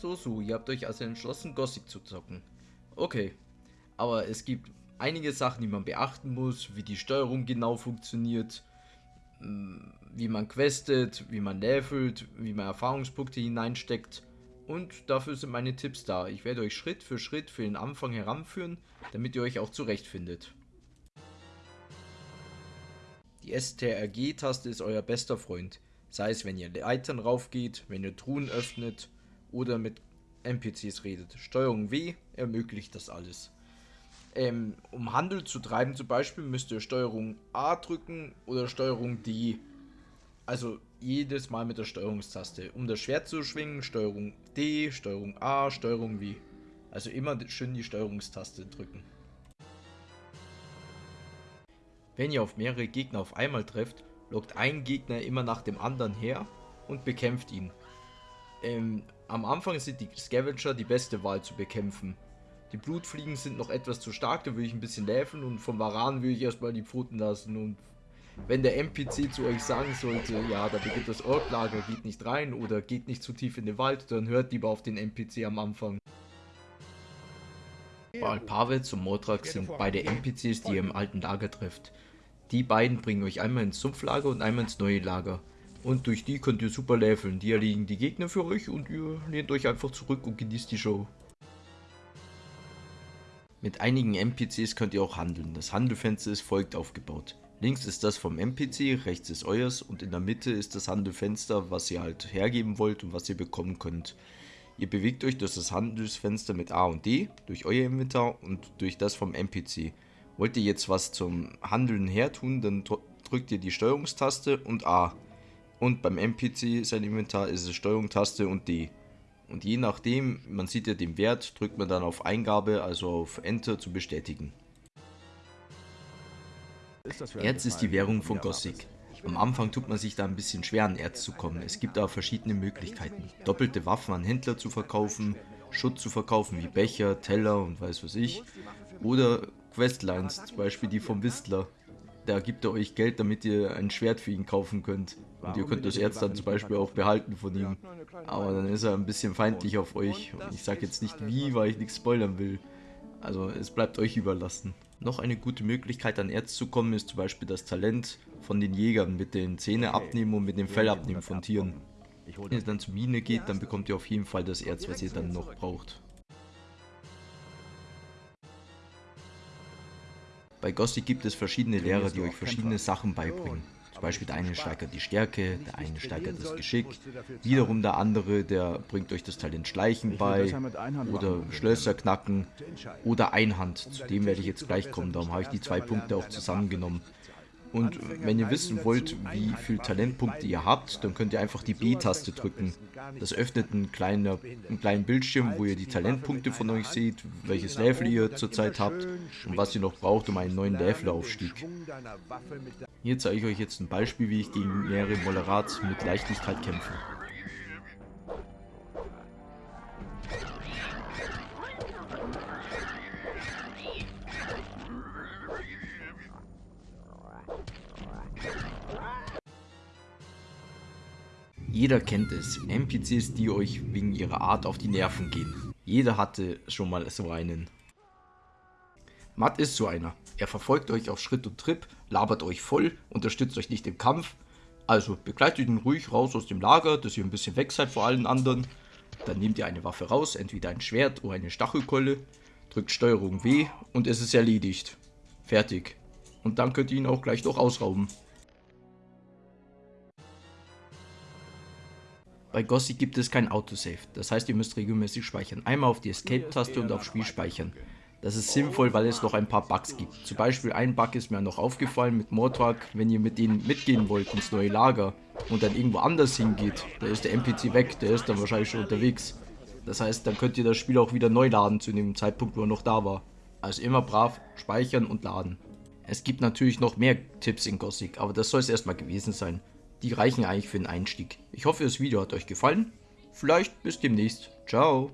So, so, ihr habt euch also entschlossen, Gothic zu zocken. Okay, aber es gibt einige Sachen, die man beachten muss, wie die Steuerung genau funktioniert, mm, wie man questet, wie man levelt, wie man Erfahrungspunkte hineinsteckt. Und dafür sind meine Tipps da. Ich werde euch Schritt für Schritt für den Anfang heranführen, damit ihr euch auch zurechtfindet. Die STRG-Taste ist euer bester Freund. Sei es, wenn ihr Leitern raufgeht, wenn ihr Truhen öffnet oder mit NPCs redet. Steuerung W ermöglicht das alles. Ähm, um Handel zu treiben zum Beispiel müsst ihr Steuerung A drücken oder Steuerung D. Also jedes Mal mit der Steuerungstaste. Um das Schwert zu schwingen, Steuerung D, Steuerung A, Steuerung W. Also immer schön die Steuerungstaste drücken. Wenn ihr auf mehrere Gegner auf einmal trefft, lockt ein Gegner immer nach dem anderen her und bekämpft ihn. Ähm, am Anfang sind die Scavenger die beste Wahl zu bekämpfen. Die Blutfliegen sind noch etwas zu stark, da würde ich ein bisschen läfen und vom Varan würde ich erstmal die Pfoten lassen und wenn der NPC zu euch sagen sollte, ja, da beginnt das Orklager, geht nicht rein oder geht nicht zu tief in den Wald, dann hört lieber auf den NPC am Anfang. Alpavets und Mordrak sind beide NPCs, die ihr im alten Lager trifft. Die beiden bringen euch einmal ins Sumpflager und einmal ins neue Lager. Und durch die könnt ihr super leveln. Die erledigen die Gegner für euch und ihr lehnt euch einfach zurück und genießt die Show. Mit einigen NPCs könnt ihr auch handeln. Das Handelfenster ist folgt aufgebaut. Links ist das vom NPC, rechts ist euers und in der Mitte ist das Handelsfenster, was ihr halt hergeben wollt und was ihr bekommen könnt. Ihr bewegt euch durch das Handelsfenster mit A und D, durch euer Inventar und durch das vom NPC. Wollt ihr jetzt was zum Handeln her tun, dann drückt ihr die Steuerungstaste und A. Und beim NPC sein Inventar ist es Steuerungstaste und D. Und je nachdem, man sieht ja den Wert, drückt man dann auf Eingabe, also auf Enter zu bestätigen. Erz ist die Währung von Gothic. Am Anfang tut man sich da ein bisschen schwer an Erz zu kommen. Es gibt aber verschiedene Möglichkeiten. Doppelte Waffen an Händler zu verkaufen, Schutz zu verkaufen wie Becher, Teller und weiß was ich. Oder Questlines, zum Beispiel die vom Whistler. Da gibt er euch Geld, damit ihr ein Schwert für ihn kaufen könnt. Und ihr könnt das Erz dann zum Beispiel auch behalten von ihm. Aber dann ist er ein bisschen feindlich auf euch. Und ich sage jetzt nicht wie, weil ich nichts spoilern will. Also es bleibt euch überlassen. Noch eine gute Möglichkeit an Erz zu kommen ist zum Beispiel das Talent von den Jägern mit den Zähne abnehmen und mit dem Fell abnehmen von Tieren. Wenn ihr dann zur Mine geht, dann bekommt ihr auf jeden Fall das Erz, was ihr dann noch braucht. Bei Gothic gibt es verschiedene Lehrer, die euch verschiedene Sachen beibringen. Zum Beispiel der eine steigert die Stärke, der eine steigert das Geschick, wiederum der andere, der bringt euch das Talent Schleichen bei oder Schlösser knacken oder Einhand. Zu dem werde ich jetzt gleich kommen, darum habe ich die zwei Punkte auch zusammengenommen. Und wenn ihr wissen wollt, wie viele Talentpunkte ihr habt, dann könnt ihr einfach die B-Taste drücken. Das öffnet einen kleinen, einen kleinen Bildschirm, wo ihr die Talentpunkte von euch seht, welches Level ihr zurzeit habt und was ihr noch braucht, um einen neuen Levelaufstieg. Hier zeige ich euch jetzt ein Beispiel, wie ich gegen mehrere Moderats mit Leichtigkeit kämpfe. Jeder kennt es, NPCs, die euch wegen ihrer Art auf die Nerven gehen. Jeder hatte schon mal so einen. Matt ist so einer. Er verfolgt euch auf Schritt und Trip, labert euch voll, unterstützt euch nicht im Kampf. Also begleitet ihn ruhig raus aus dem Lager, dass ihr ein bisschen weg seid vor allen anderen. Dann nehmt ihr eine Waffe raus, entweder ein Schwert oder eine Stachelkeule, drückt Steuerung W und es ist erledigt. Fertig. Und dann könnt ihr ihn auch gleich noch ausrauben. Bei Gothic gibt es kein Autosave, das heißt ihr müsst regelmäßig speichern. Einmal auf die Escape-Taste und auf Spiel speichern. Das ist sinnvoll, weil es noch ein paar Bugs gibt. Zum Beispiel ein Bug ist mir noch aufgefallen mit Mordrak, wenn ihr mit denen mitgehen wollt ins neue Lager und dann irgendwo anders hingeht, da ist der NPC weg, der ist dann wahrscheinlich schon unterwegs. Das heißt, dann könnt ihr das Spiel auch wieder neu laden zu dem Zeitpunkt, wo er noch da war. Also immer brav speichern und laden. Es gibt natürlich noch mehr Tipps in Gothic, aber das soll es erstmal gewesen sein. Die reichen eigentlich für den Einstieg. Ich hoffe, das Video hat euch gefallen. Vielleicht bis demnächst. Ciao.